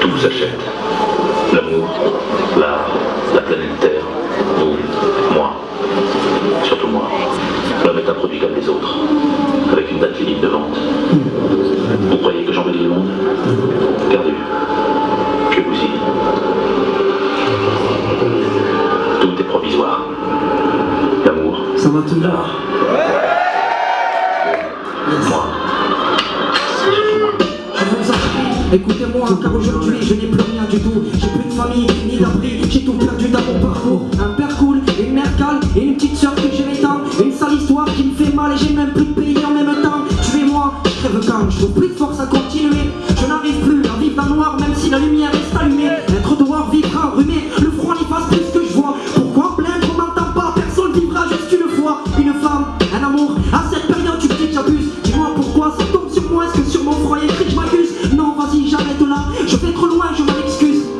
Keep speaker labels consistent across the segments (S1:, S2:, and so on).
S1: Tout s'achète. L'amour, l'art, la planète Terre, vous, moi. Surtout moi. L'homme est un produit comme les autres, avec une date limite de vente. Vous croyez que j'embellis le monde? Perdu. Que vous y. Tout est provisoire. L'amour,
S2: Ça va toujours
S1: l'art. Moi.
S2: Écoutez-moi, car aujourd'hui je n'ai plus rien du tout. J'ai plus de famille, ni d'abri, j'ai tout perdu dans mon parcours. Un père cool, une mère calme, et une petite soeur que j'aimais tant. Une sale histoire qui me fait mal et j'ai même plus de pays en même temps. Tuez-moi, je crève quand, je trouve plus de force à continuer.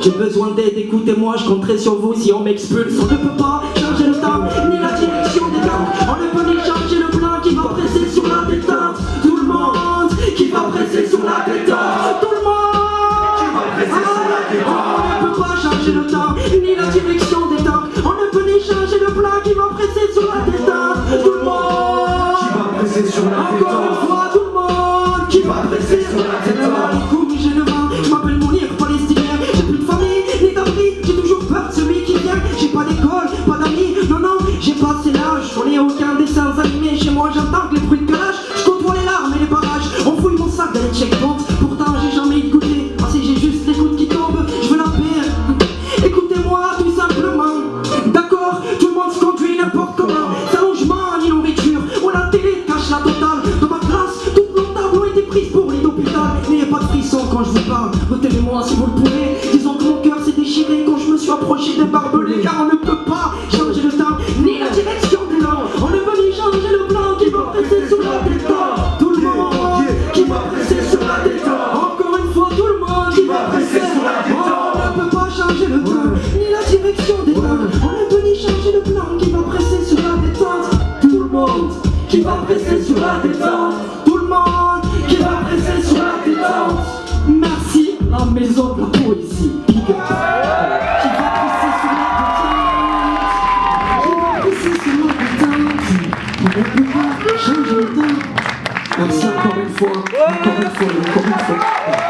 S2: J'ai besoin d'aide, écoutez-moi, je compterai sur vous si on m'expulse. On ne peut pas changer le temps, ni la direction des temps. On ne peut ni changer le plan qui va presser sur la détente. Tout le monde qui va presser sur la détente. Tout le monde qui va presser sur la détente. On ne peut pas changer le temps, ni la direction des temps. On ne peut ni changer le plan qui va presser sur la détente. Tout le monde qui va presser sur la détente. Parle. Retenez-moi si vous le pouvez. Disons que mon cœur s'est déchiré quand je me suis approché des barbelés. Car on ne peut pas changer le temps, ni la direction des langues. On ne peut ni changer le plan qui va presser sur la détente. Tout le monde qui va presser sur la détente. Encore une fois, tout le monde qui va presser sur la détente. On ne peut pas changer le temps, ni la direction des langues. On ne peut ni changer le plan qui va presser sur la détente. Tout le monde qui va presser sur la détente. On ne peut pas changer le temps. Merci encore une fois, encore une fois, encore une fois.